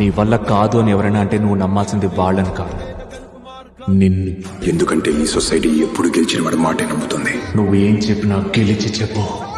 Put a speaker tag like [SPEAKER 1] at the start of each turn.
[SPEAKER 1] నీ వల్ల కాదు అని ఎవరైనా అంటే నువ్వు నమ్మాల్సింది వాళ్ళని కాదు. నిన్ను.
[SPEAKER 2] ఎందుకంటే ఈ సొసైటీ ఎప్పుడు గెలిచిన వాడి మాటే నమ్ముతుంది.
[SPEAKER 1] నువ్వు ఏం చెప్పినా గెలిచి చెప్పు.